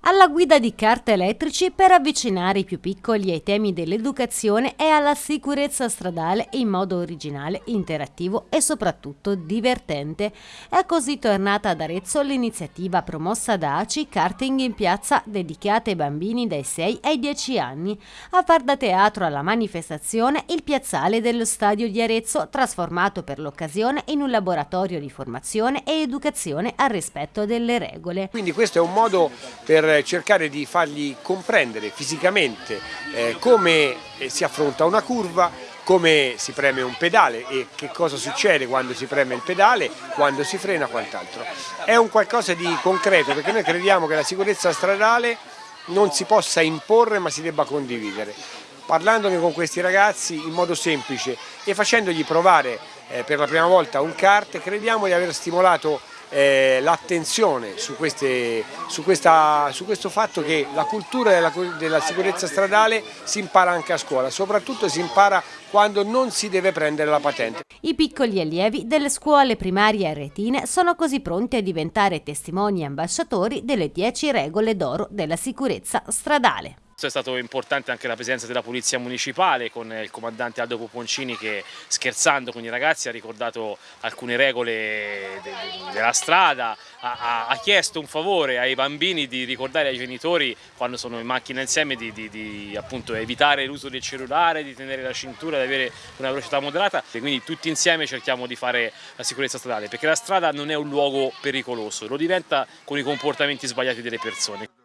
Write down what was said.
alla guida di carte elettrici per avvicinare i più piccoli ai temi dell'educazione e alla sicurezza stradale in modo originale, interattivo e soprattutto divertente. È così tornata ad Arezzo l'iniziativa promossa da ACI Karting in piazza dedicata ai bambini dai 6 ai 10 anni. A far da teatro alla manifestazione il piazzale dello stadio di Arezzo, trasformato per l'occasione in un laboratorio di formazione e educazione al rispetto delle regole. Quindi questo è un modo per cercare di fargli comprendere fisicamente eh, come eh, si affronta una curva, come si preme un pedale e che cosa succede quando si preme il pedale, quando si frena quant'altro. È un qualcosa di concreto perché noi crediamo che la sicurezza stradale non si possa imporre ma si debba condividere. Parlandone con questi ragazzi in modo semplice e facendogli provare eh, per la prima volta un kart, crediamo di aver stimolato eh, l'attenzione su, su, su, questo fatto che la cultura della, della sicurezza stradale si impara anche a scuola, soprattutto si impara quando non si deve prendere la patente. I piccoli allievi delle scuole primarie aretine sono così pronti a diventare testimoni e ambasciatori delle 10 regole d'oro della sicurezza stradale. È stato importante anche la presenza della Polizia Municipale con il comandante Aldo Poponcini che scherzando con i ragazzi ha ricordato alcune regole de della strada, ha, ha, chiesto un favore ai bambini di ricordare ai genitori quando sono in macchina insieme di, di, di evitare l'uso del cellulare, di tenere la cintura, di avere una velocità moderata e quindi tutti insieme cerchiamo di fare la sicurezza stradale perché la strada non è un luogo pericoloso, lo diventa con i comportamenti sbagliati delle persone.